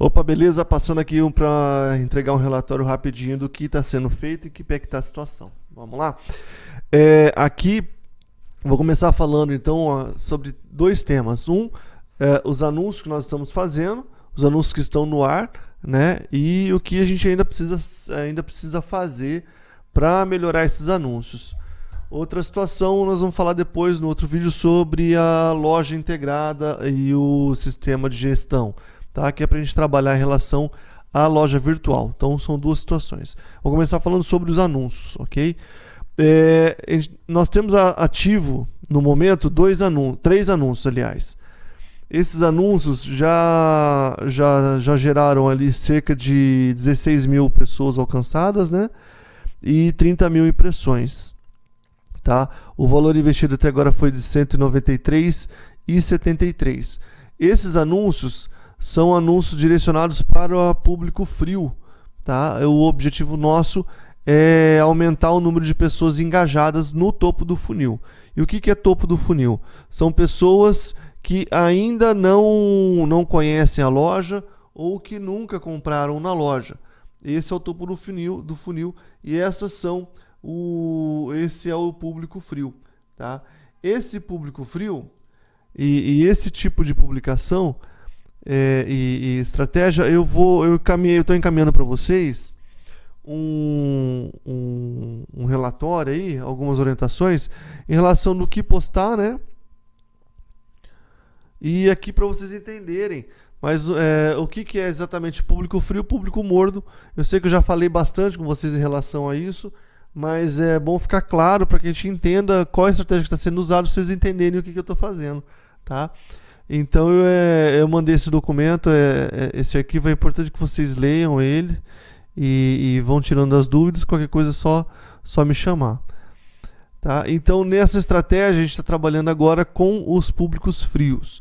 Opa, beleza? Passando aqui um para entregar um relatório rapidinho do que está sendo feito e que pé que está a situação. Vamos lá? É, aqui vou começar falando então sobre dois temas. Um, é, os anúncios que nós estamos fazendo, os anúncios que estão no ar, né? E o que a gente ainda precisa, ainda precisa fazer para melhorar esses anúncios. Outra situação, nós vamos falar depois no outro vídeo sobre a loja integrada e o sistema de gestão tá? que é para a gente trabalhar em relação à loja virtual. Então são duas situações. Vou começar falando sobre os anúncios, ok? É, nós temos ativo no momento dois anúncios, três anúncios, aliás. Esses anúncios já, já, já geraram ali cerca de 16 mil pessoas alcançadas, né? E 30 mil impressões. Tá? O valor investido até agora foi de 193,73. Esses anúncios são anúncios direcionados para o público frio. Tá? O objetivo nosso é aumentar o número de pessoas engajadas no topo do funil. E o que, é topo do funil? São pessoas que ainda não, não conhecem a loja ou que nunca compraram na loja. Esse é o topo do funil, do funil e essas são o, esse é o público frio. Tá? Esse público frio e, e esse tipo de publicação é, e, e, estratégia, eu vou, eu eu estou encaminhando para vocês um, um, um, relatório aí, algumas orientações em relação do que postar, né? E aqui para vocês entenderem, mas é, o que, que é exatamente público frio, público morno? Eu sei que eu já falei bastante com vocês em relação a isso, mas é bom ficar claro para que a gente entenda qual é a estratégia que está sendo usada, para vocês entenderem o que, que eu estou fazendo, tá? Então eu, é, eu mandei esse documento, é, é, esse arquivo é importante que vocês leiam ele e, e, vão tirando as dúvidas, qualquer coisa é só, só me chamar. Tá? Então nessa estratégia a gente está trabalhando agora com os públicos frios.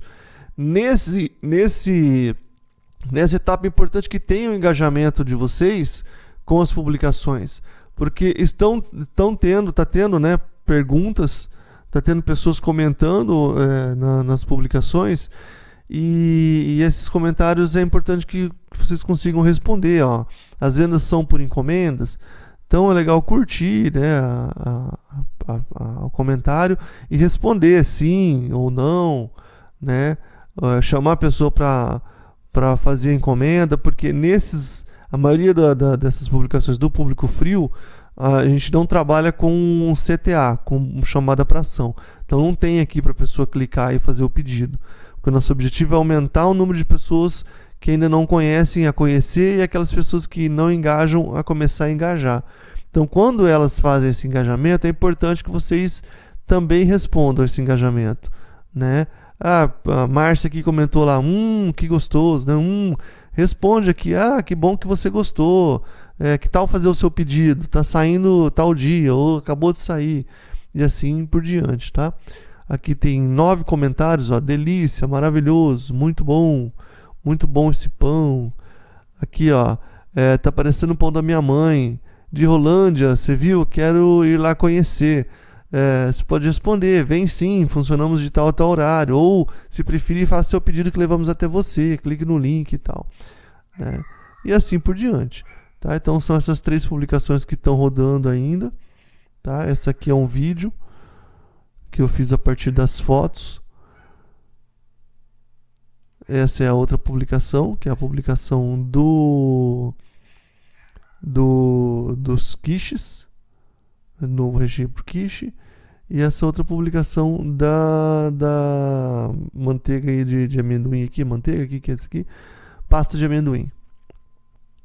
Nesse, nesse, nessa etapa é importante que tenha o engajamento de vocês com as publicações, porque estão, estão tendo, está tendo né, perguntas tá tendo pessoas comentando é, na, nas publicações e, e, esses comentários é importante que, vocês consigam responder. Ó. As vendas são por encomendas, então é legal curtir né, a, a, a, o comentário e responder sim ou não, né? Chamar a pessoa para fazer a encomenda, porque nesses a maioria da, da, dessas publicações do público frio a gente não trabalha com CTA, com chamada para ação. Então não tem aqui para a pessoa clicar e fazer o pedido. Porque o nosso objetivo é aumentar o número de pessoas que ainda não conhecem a conhecer e aquelas pessoas que não engajam a começar a engajar. Então quando elas fazem esse engajamento, é importante que vocês também respondam esse engajamento, né? Ah, a Márcia aqui comentou lá, hum, que gostoso, né? Hum, responde aqui, ah, que bom que você gostou é, que tal fazer o seu pedido, tá saindo tal dia, ou acabou de sair, e assim por diante, tá? Aqui tem nove comentários, ó, delícia, maravilhoso, muito bom, muito bom esse pão. Aqui, ó, é, tá parecendo o pão da minha mãe, de Rolândia, você viu? Quero ir lá conhecer. É, você pode responder, vem sim, funcionamos de tal a tal horário. Ou, se preferir, faça seu pedido que levamos até você, clique no link e tal. Né? E assim por diante. Tá? Então são essas três publicações que estão rodando ainda. Tá? Essa aqui é um vídeo que eu fiz a partir das fotos. Essa é a outra publicação, que é a publicação do, do dos quiches, novo regime por quiche. E essa outra publicação da, da manteiga de, de amendoim aqui, manteiga aqui, que é essa aqui, pasta de amendoim.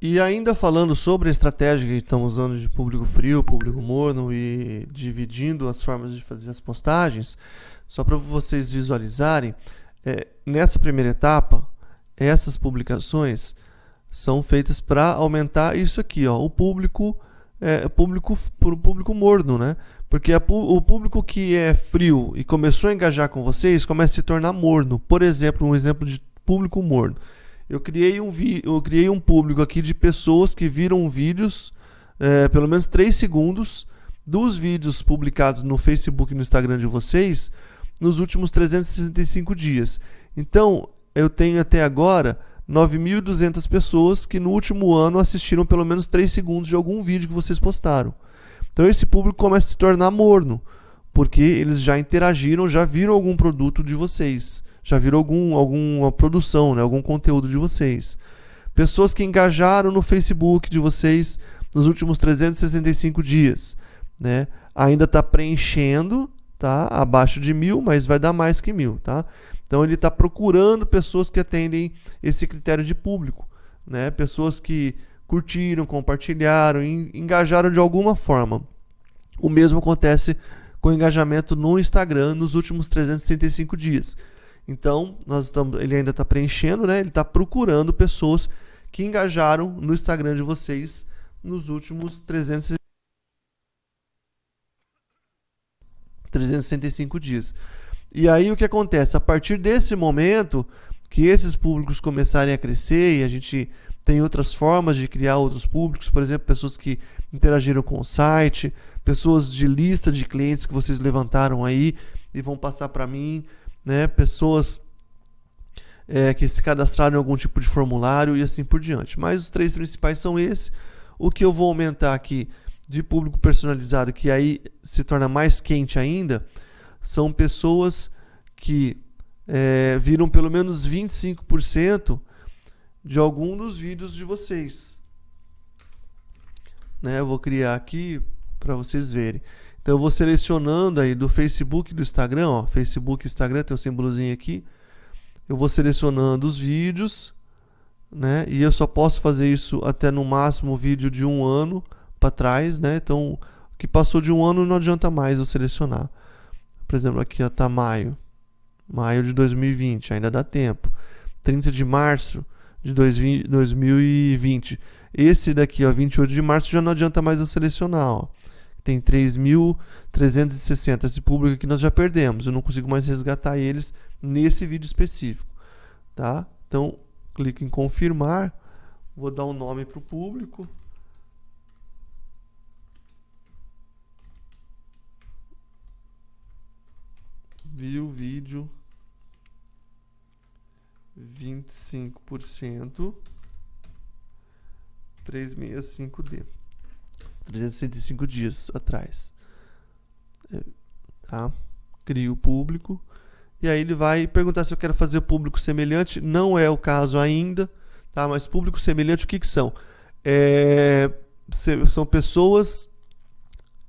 E ainda falando sobre a estratégia que estamos usando de público frio, público morno e dividindo as formas de fazer as postagens, só para vocês visualizarem, é, nessa primeira etapa, essas publicações são feitas para aumentar isso aqui, ó, o público é, público pro público morno, né? Porque a, o público que é frio e começou a engajar com vocês começa a se tornar morno. Por exemplo, um exemplo de público morno eu criei um, vi eu criei um público aqui de pessoas que viram vídeos, é, pelo menos 3 segundos, dos vídeos publicados no Facebook e no Instagram de vocês nos últimos 365 dias. Então, eu tenho até agora 9.200 pessoas que no último ano assistiram pelo menos 3 segundos de algum vídeo que vocês postaram. Então esse público começa a se tornar morno, porque eles já interagiram, já viram algum produto de vocês, já viram algum, alguma produção, né, algum conteúdo de vocês. Pessoas que engajaram no Facebook de vocês nos últimos 365 dias, né? Ainda está preenchendo, tá? Abaixo de mil, mas vai dar mais que mil, tá? Então ele está procurando pessoas que atendem esse critério de público, né? Pessoas que curtiram, compartilharam, engajaram de alguma forma. O mesmo acontece com o engajamento no Instagram nos últimos 365 dias. Então, nós estamos, ele ainda está preenchendo, né? Ele está procurando pessoas que engajaram no Instagram de vocês nos últimos 300 365 dias. E aí o que acontece? A partir desse momento que esses públicos começarem a crescer e a gente tem outras formas de criar outros públicos, por exemplo, pessoas que interagiram com o site, pessoas de lista de clientes que vocês levantaram aí e vão passar para mim, né? Pessoas é, que se cadastraram em algum tipo de formulário e assim por diante. Mas os três principais são esses. O que eu vou aumentar aqui de público personalizado, que aí se torna mais quente ainda, são pessoas que é, viram pelo menos 25% de algum dos vídeos de vocês. Né? Eu vou criar aqui para vocês verem. Então eu vou selecionando aí do Facebook e do Instagram, ó, Facebook e Instagram tem um símbolozinho aqui. Eu vou selecionando os vídeos, né? E eu só posso fazer isso até no máximo vídeo de um ano para trás, né? Então, o que passou de um ano não adianta mais eu selecionar. Por exemplo, aqui está maio. Maio de 2020, ainda dá tempo. 30 de março de 2020. Esse daqui, ó, 28 de março, já não adianta mais eu selecionar, ó. Tem 3.360. Esse público aqui nós já perdemos. Eu não consigo mais resgatar eles nesse vídeo específico, tá? Então, clico em confirmar. Vou dar um nome para o público. viu vídeo 25% 365D 365 dias atrás. É, tá? Crio o público. E aí ele vai perguntar se eu quero fazer público semelhante. Não é o caso ainda tá? Mas público semelhante o que que são? É, são pessoas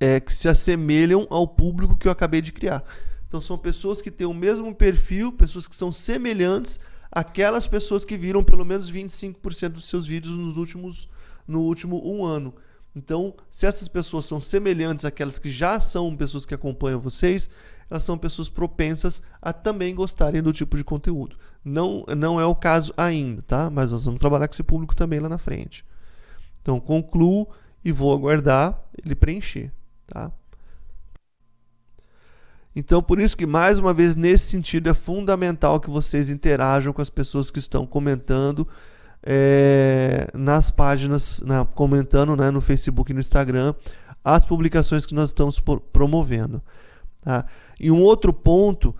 é, que se assemelham ao público que eu acabei de criar. Então são pessoas que têm o mesmo perfil, pessoas que são semelhantes àquelas pessoas que viram pelo menos 25% dos seus vídeos nos últimos, no último um ano. Então, se essas pessoas são semelhantes àquelas que já são pessoas que acompanham vocês, elas são pessoas propensas a também gostarem do tipo de conteúdo. Não, não é o caso ainda, tá? Mas nós vamos trabalhar com esse público também lá na frente. Então, concluo e vou aguardar ele preencher, tá? Então, por isso que, mais uma vez, nesse sentido, é fundamental que vocês interajam com as pessoas que estão comentando é, nas páginas, na, comentando né, no Facebook e no Instagram, as publicações que nós estamos promovendo. Tá? E um outro ponto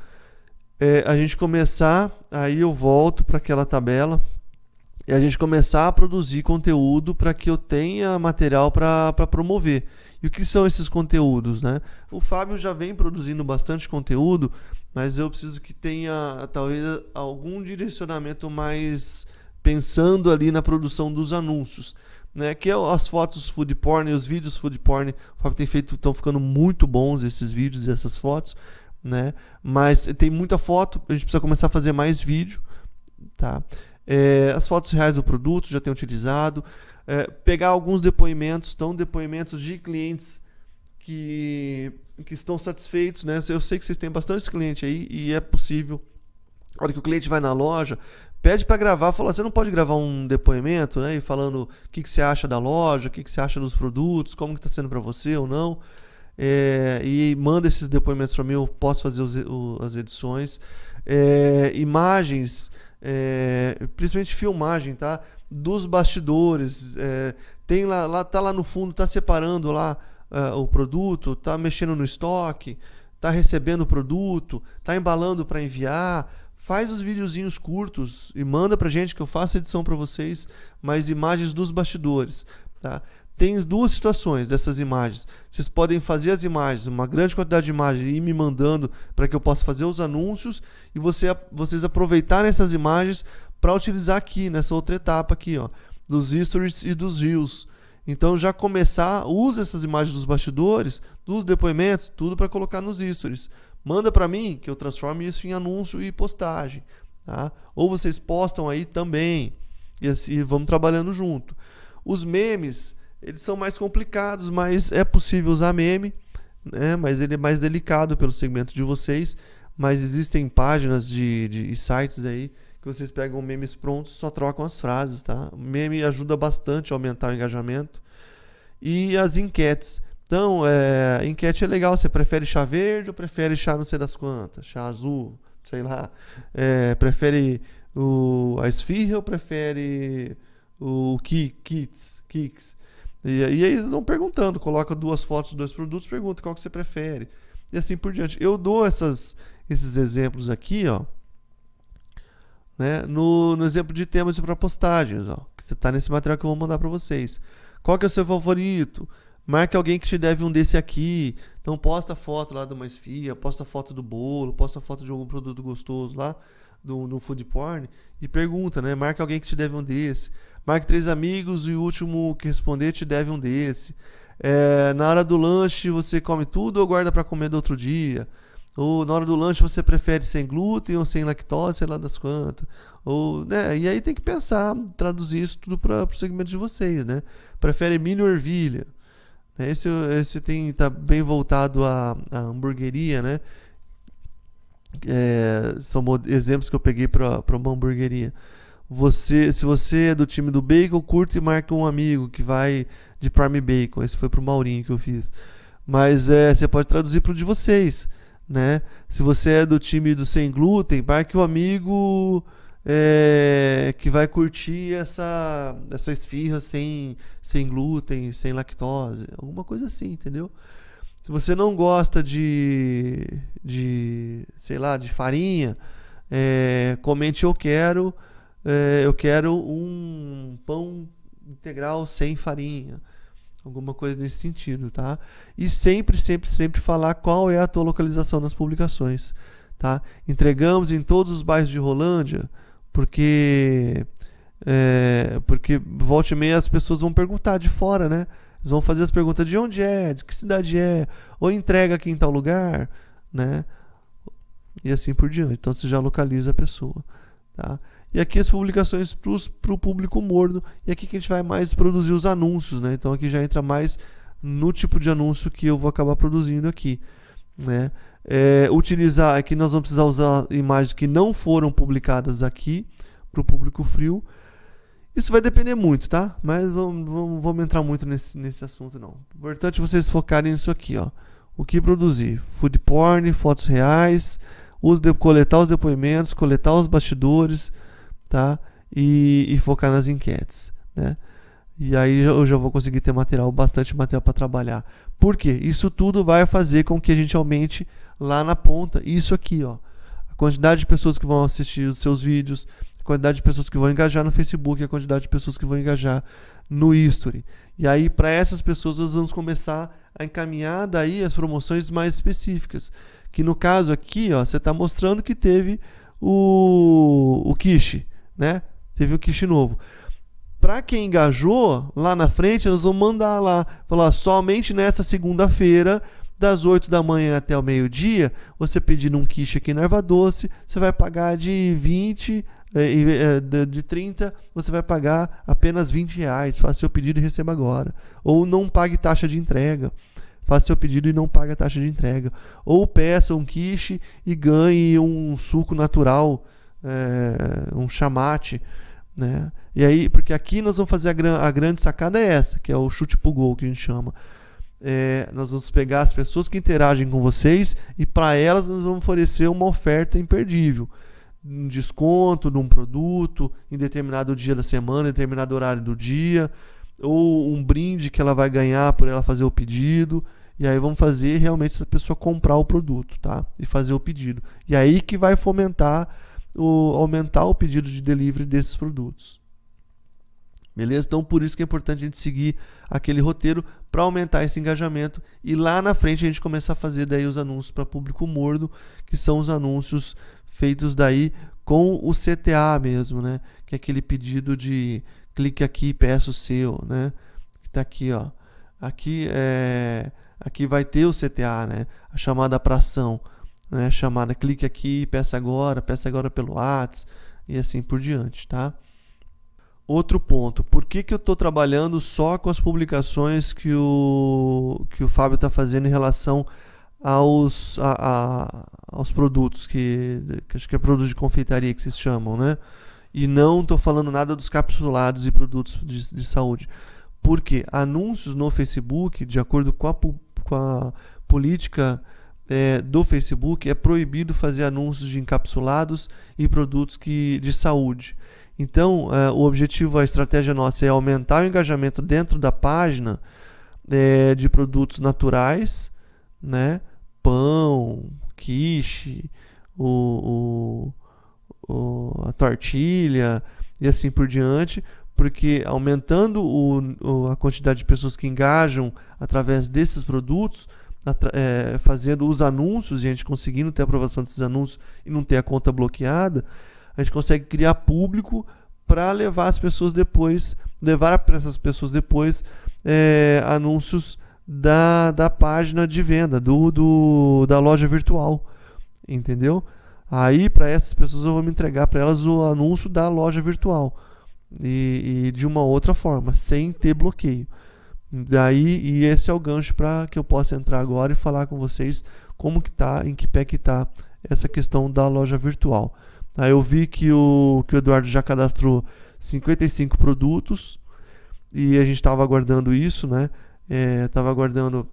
é a gente começar, aí eu volto para aquela tabela, e a gente começar a produzir conteúdo para que eu tenha material para promover. E o que são esses conteúdos, né? O Fábio já vem produzindo bastante conteúdo, mas eu preciso que tenha talvez algum direcionamento mais pensando ali na produção dos anúncios, né? Que é as fotos food porn e os vídeos food porn. O Fábio tem feito, estão ficando muito bons esses vídeos e essas fotos, né? Mas tem muita foto, a gente precisa começar a fazer mais vídeo, tá? É, as fotos reais do produto já tem utilizado é, pegar alguns depoimentos, então depoimentos de clientes que, que estão satisfeitos, né? Eu sei que vocês têm bastante cliente aí e é possível. A hora que o cliente vai na loja, pede para gravar, fala, você não pode gravar um depoimento, né? E falando o que, que você acha da loja, o que, que você acha dos produtos, como está sendo para você ou não. É, e manda esses depoimentos para mim, eu posso fazer os, o, as edições. É, imagens, é, principalmente filmagem, tá? dos bastidores. Tem lá, lá, tá lá no fundo, tá separando lá uh, o produto, tá mexendo no estoque, tá recebendo o produto, tá embalando para enviar. Faz os videozinhos curtos e manda pra gente que eu faço edição para vocês, mais imagens dos bastidores, tá? Tem duas situações dessas imagens. Vocês podem fazer as imagens, uma grande quantidade de imagens e ir me mandando para que eu possa fazer os anúncios e você, vocês aproveitarem essas imagens para utilizar aqui nessa outra etapa aqui, ó, dos stories e dos reels. Então já começar, use essas imagens dos bastidores, dos depoimentos, tudo para colocar nos stories. Manda para mim que eu transforme isso em anúncio e postagem, tá? Ou vocês postam aí também e assim vamos trabalhando junto. Os memes, eles são mais complicados, mas é possível usar meme, né? Mas ele é mais delicado pelo segmento de vocês. Mas existem páginas de, de sites aí que vocês pegam memes prontos, só trocam as frases, tá? Meme ajuda bastante a aumentar o engajamento. E as enquetes. Então, é, enquete é legal. Você prefere chá verde ou prefere chá não sei das quantas? Chá azul, sei lá. É, prefere o, a esfirra ou prefere o ki, kits, kicks? E, e aí eles vão perguntando, coloca duas fotos dos dois produtos, pergunta qual que você prefere. E assim por diante. Eu dou essas, esses exemplos aqui, ó. Né, no, no exemplo de temas para postagens, ó, que você está nesse material que eu vou mandar para vocês. Qual que é o seu favorito? Marque alguém que te deve um desse aqui. Então posta foto lá de uma esfia, posta foto do bolo, posta foto de algum produto gostoso lá do, food porn e pergunta, né? Marque alguém que te deve um desse. Marque três amigos e o último que responder te deve um desse. É, na hora do lanche você come tudo ou guarda para comer do outro dia? Ou na hora do lanche você prefere sem glúten ou sem lactose, sei lá das quantas. Ou, né? E aí tem que pensar, traduzir isso tudo para o segmento de vocês, né? Prefere milho ou ervilha? Esse, esse tem tá bem voltado à, à hamburgueria, né? É, são exemplos que eu peguei para uma hamburgueria. Você, se você é do time do bacon, curta e marca um amigo que vai de Prime Bacon. Esse foi pro Maurinho que eu fiz. Mas é, você pode traduzir para o de vocês, né? Se você é do time do sem glúten, marque um amigo é, que vai curtir essa, essa esfirra sem, sem glúten, sem lactose, alguma coisa assim, entendeu? Se você não gosta de, de sei lá, de farinha, é, comente eu quero, é, eu quero um pão integral sem farinha, alguma coisa nesse sentido, tá? E sempre, sempre, sempre falar qual é a tua localização nas publicações, tá? Entregamos em todos os bairros de Rolândia, porque é, porque volte e meia as pessoas vão perguntar de fora, né? Eles vão fazer as perguntas de onde é, de que cidade é, ou entrega aqui em tal lugar, né? E assim por diante. Então você já localiza a pessoa, tá? E aqui as publicações para o público mordo. E aqui que a gente vai mais produzir os anúncios, né? Então aqui já entra mais no tipo de anúncio que eu vou acabar produzindo aqui, né? É, utilizar, aqui nós vamos precisar usar imagens que não foram publicadas aqui para o público frio. Isso vai depender muito, tá? Mas vamos, vamos, vamos entrar muito nesse, nesse assunto não. Importante vocês focarem nisso aqui, ó. O que produzir? Food porn, fotos reais, os de, coletar os depoimentos, coletar os bastidores, tá? E, e focar nas enquetes, né? E aí eu já vou conseguir ter material, bastante material para trabalhar. Por quê? Isso tudo vai fazer com que a gente aumente lá na ponta isso aqui, ó. A quantidade de pessoas que vão assistir os seus vídeos, a quantidade de pessoas que vão engajar no Facebook, a quantidade de pessoas que vão engajar no History. E aí, para essas pessoas, nós vamos começar a encaminhar daí as promoções mais específicas. Que no caso aqui, ó, você está mostrando que teve o, o quiche, né? Teve o quiche novo para quem engajou, lá na frente nós vamos mandar lá, falar somente nessa segunda-feira, das 8 da manhã até o meio-dia, você pedindo um quiche aqui na Erva Doce, você vai pagar de 20, eh, eh, de 30, você vai pagar apenas 20 reais. Faça seu pedido e receba agora. Ou não pague taxa de entrega. Faça seu pedido e não pague a taxa de entrega. Ou peça um quiche e ganhe um suco natural, é, um chamate. Né? E aí, porque aqui nós vamos fazer a, gran a grande sacada é essa, que é o chute pro gol que a gente chama. É, nós vamos pegar as pessoas que interagem com vocês e para elas nós vamos oferecer uma oferta imperdível. Um desconto de um produto em determinado dia da semana, em determinado horário do dia, ou um brinde que ela vai ganhar por ela fazer o pedido. E aí vamos fazer realmente essa pessoa comprar o produto, tá? E fazer o pedido. E aí que vai fomentar o, aumentar o pedido de delivery desses produtos. Beleza? Então, por isso que é importante a gente seguir aquele roteiro para aumentar esse engajamento e lá na frente a gente começar a fazer daí os anúncios para público morno, que são os anúncios feitos daí com o CTA mesmo, né? Que é aquele pedido de clique aqui e peça o seu, né? Que tá aqui, ó. Aqui é aqui vai ter o CTA, né? A chamada para ação, né? Chamada clique aqui, peça agora, peça agora pelo WhatsApp e assim por diante, tá? Outro ponto, por que, que eu estou trabalhando só com as publicações que o, que o Fábio está fazendo em relação aos, a, a, aos produtos, que, que acho que é produto de confeitaria que vocês chamam, né? E não estou falando nada dos capsulados e produtos de, de saúde. Porque anúncios no Facebook, de acordo com a, com a política é, do Facebook, é proibido fazer anúncios de encapsulados e produtos que, de saúde. Então, é, o objetivo, a estratégia nossa é aumentar o engajamento dentro da página é, de produtos naturais, né? Pão, quiche, o, o, o, a tortilha e assim por diante, porque aumentando o, a quantidade de pessoas que engajam através desses produtos, é, fazendo os anúncios e a gente conseguindo ter aprovação desses anúncios e não ter a conta bloqueada, a gente consegue criar público para levar as pessoas depois, levar para essas pessoas depois é, anúncios da, da página de venda, do, do da loja virtual, entendeu? Aí para essas pessoas eu vou me entregar para elas o anúncio da loja virtual e, e, de uma outra forma, sem ter bloqueio. Daí e esse é o gancho para que eu possa entrar agora e falar com vocês como que tá, em que pé que tá essa questão da loja virtual. Aí eu vi que o, que o Eduardo já cadastrou 55 produtos e a gente estava aguardando isso, né? Estava é, aguardando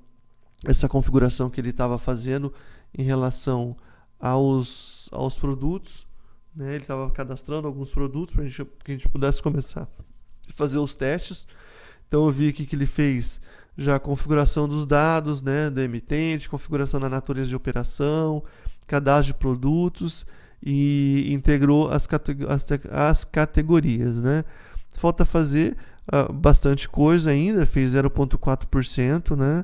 essa configuração que ele estava fazendo em relação aos, aos produtos. Né? Ele estava cadastrando alguns produtos para que a gente pudesse começar a fazer os testes. Então eu vi aqui que ele fez já a configuração dos dados né, do emitente, configuração da natureza de operação, cadastro de produtos e integrou as, as, as categorias, né? Falta fazer uh, bastante coisa ainda, fez 0,4%, né?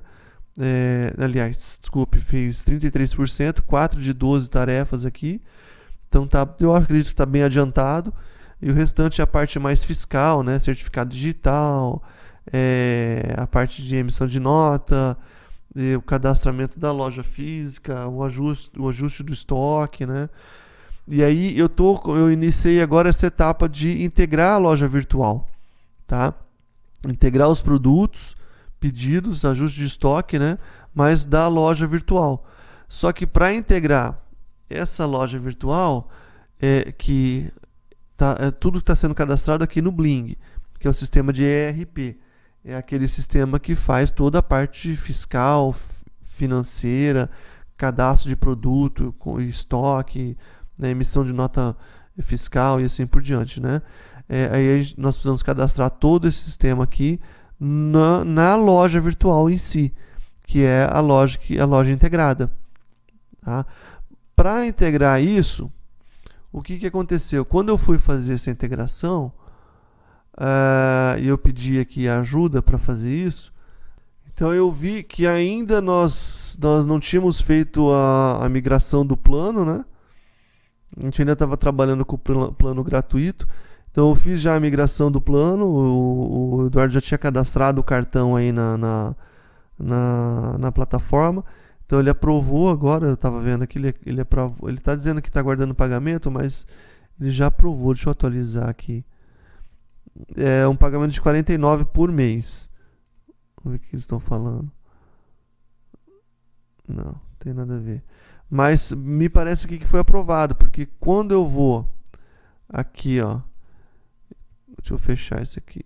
É, aliás, desculpe, fez 33%, 4 de 12 tarefas aqui. Então tá, eu acredito que está bem adiantado. E o restante é a parte mais fiscal, né? Certificado digital, é, a parte de emissão de nota, o cadastramento da loja física, o ajuste, o ajuste do estoque, né? E aí eu tô, eu iniciei agora essa etapa de integrar a loja virtual, tá? Integrar os produtos, pedidos, ajuste de estoque, né? Mas da loja virtual. Só que para integrar essa loja virtual, é que tá, é, tudo está sendo cadastrado aqui no Bling, que é o sistema de ERP. É aquele sistema que faz toda a parte fiscal, financeira, cadastro de produto, estoque, né, emissão de nota fiscal e assim por diante, né? É, aí nós precisamos cadastrar todo esse sistema aqui na, na loja virtual em si, que é a loja, que, a loja integrada. Tá? Para integrar isso, o que, que aconteceu? Quando eu fui fazer essa integração, uh, eu pedi aqui ajuda para fazer isso, então eu vi que ainda nós, nós não tínhamos feito a, a migração do plano, né? A gente ainda estava trabalhando com o plano gratuito. Então eu fiz já a migração do plano. O, o Eduardo já tinha cadastrado o cartão aí na, na, na, na plataforma. Então ele aprovou agora. Eu estava vendo aqui, ele, ele aprovou. Ele está dizendo que está guardando pagamento, mas ele já aprovou. Deixa eu atualizar aqui. É um pagamento de 49 por mês. Vamos ver o que eles estão falando. Não, tem nada a ver. Mas me parece que foi aprovado, porque quando eu vou aqui, ó, deixa eu fechar isso aqui.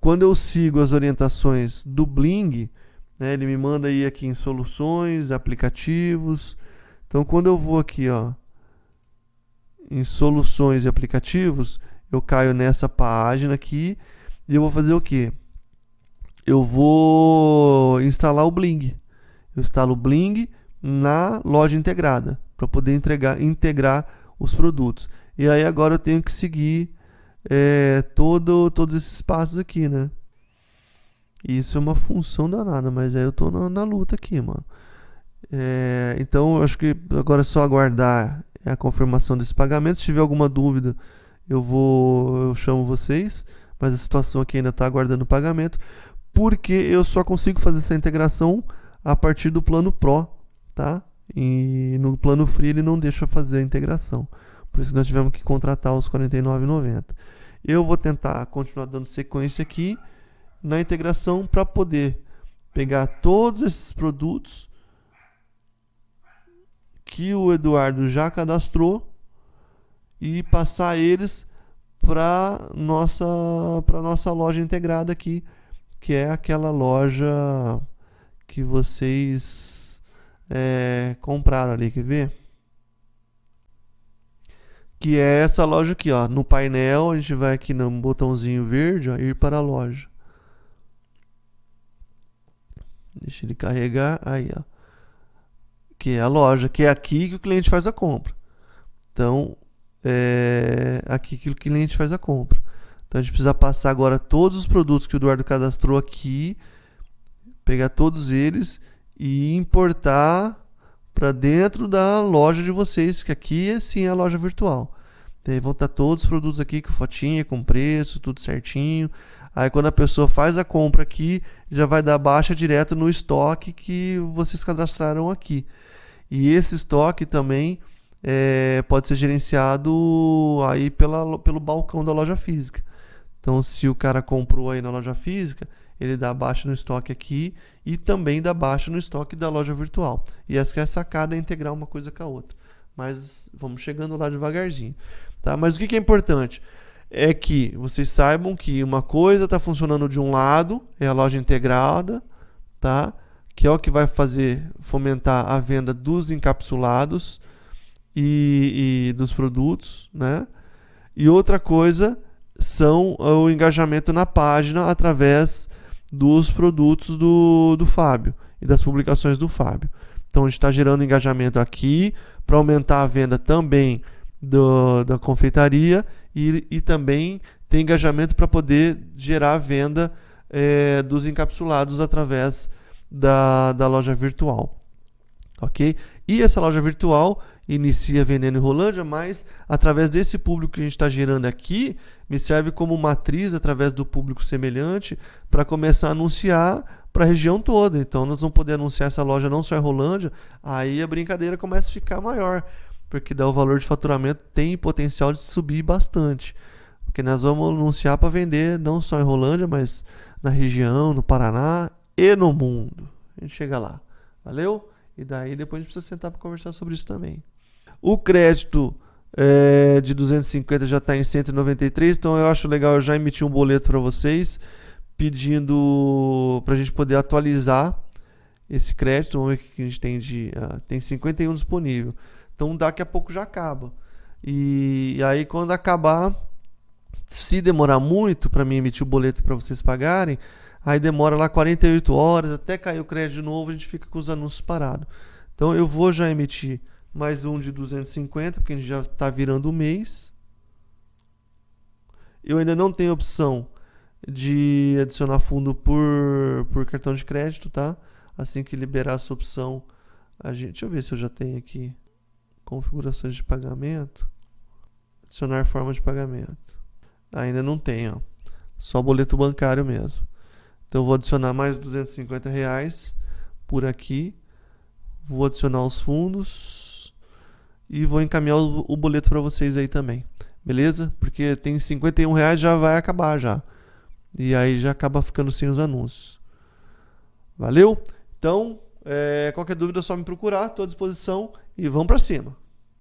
Quando eu sigo as orientações do Bling, né, ele me manda ir aqui em soluções, aplicativos. Então, quando eu vou aqui, ó, em soluções e aplicativos, eu caio nessa página aqui e eu vou fazer o quê? Eu vou instalar o Bling. Eu instalo o Bling na loja integrada, para poder entregar, integrar os produtos. E aí agora eu tenho que seguir é, todo, todos esses passos aqui, né? Isso é uma função danada, mas aí eu tô na, na luta aqui, mano. É, então eu acho que agora é só aguardar a confirmação desse pagamento. Se tiver alguma dúvida, eu vou, eu chamo vocês. Mas a situação aqui ainda está aguardando pagamento, porque eu só consigo fazer essa integração a partir do plano Pro, tá? E no plano Free ele não deixa fazer a integração. Por isso nós tivemos que contratar os R$ 49,90. Eu vou tentar continuar dando sequência aqui na integração para poder pegar todos esses produtos que o Eduardo já cadastrou e passar eles para nossa para nossa loja integrada aqui, que é aquela loja que vocês é, compraram ali, quer ver? Que é essa loja aqui, ó. No painel, a gente vai aqui no botãozinho verde, ó, ir para a loja. Deixa ele carregar. Aí, ó. Que é a loja, que é aqui que o cliente faz a compra. Então, é aqui que o cliente faz a compra. Então, a gente precisa passar agora todos os produtos que o Eduardo cadastrou aqui, pegar todos eles e importar para dentro da loja de vocês, que aqui é sim a loja virtual. Então, vão estar todos os produtos aqui com fotinha, com preço, tudo certinho. Aí quando a pessoa faz a compra aqui, já vai dar baixa direto no estoque que vocês cadastraram aqui. E esse estoque também é, pode ser gerenciado aí pela, pelo balcão da loja física. Então, se o cara comprou aí na loja física, ele dá baixa no estoque aqui e também dá baixa no estoque da loja virtual. E essa que é a sacada é integrar uma coisa com a outra. Mas vamos chegando lá devagarzinho. Tá? Mas o que, que é importante? é que vocês saibam que uma coisa está funcionando de um lado, é a loja integrada, tá? que é o que vai fazer fomentar a venda dos encapsulados e, e dos produtos, né? E outra coisa são o engajamento na página através dos produtos do, do Fábio e das publicações do Fábio. Então a gente está gerando engajamento aqui para aumentar a venda também do, da confeitaria e, e também tem engajamento para poder gerar a venda é, dos encapsulados através da, da loja virtual. Ok? E essa loja virtual inicia vendendo em Rolândia, mas através desse público que a gente está gerando aqui, me serve como matriz através do público semelhante para começar a anunciar para a região toda. Então nós vamos poder anunciar essa loja não só em Rolândia, aí a brincadeira começa a ficar maior porque daí o valor de faturamento tem potencial de subir bastante. Porque nós vamos anunciar para vender não só em Rolândia, mas na região, no Paraná e no mundo. A gente chega lá. Valeu? E daí depois a gente precisa sentar para conversar sobre isso também. O crédito é, de 250 já está em 193, então eu acho legal eu já emitir um boleto para vocês pedindo para a gente poder atualizar esse crédito. Vamos ver o que a gente tem de. Uh, tem 51 disponível. Então daqui a pouco já acaba. E, e aí quando acabar, se demorar muito para mim emitir o boleto para vocês pagarem, aí demora lá 48 horas, até cair o crédito de novo, a gente fica com os anúncios parados. Então eu vou já emitir mais um de 250, porque a gente já está virando o mês. Eu ainda não tenho opção de adicionar fundo por, por cartão de crédito, tá? Assim que liberar essa opção, a gente, deixa eu ver se eu já tenho aqui configurações de pagamento, adicionar forma de pagamento. Ainda não ó. Só boleto bancário mesmo. Então vou adicionar mais 250 reais por aqui. Vou adicionar os fundos e vou encaminhar o, o boleto para vocês aí também. Beleza? Porque tem 51 reais já vai acabar já. E aí já acaba ficando sem os anúncios. Valeu? Então, é, qualquer dúvida é só me procurar, estou à disposição e vamos para cima.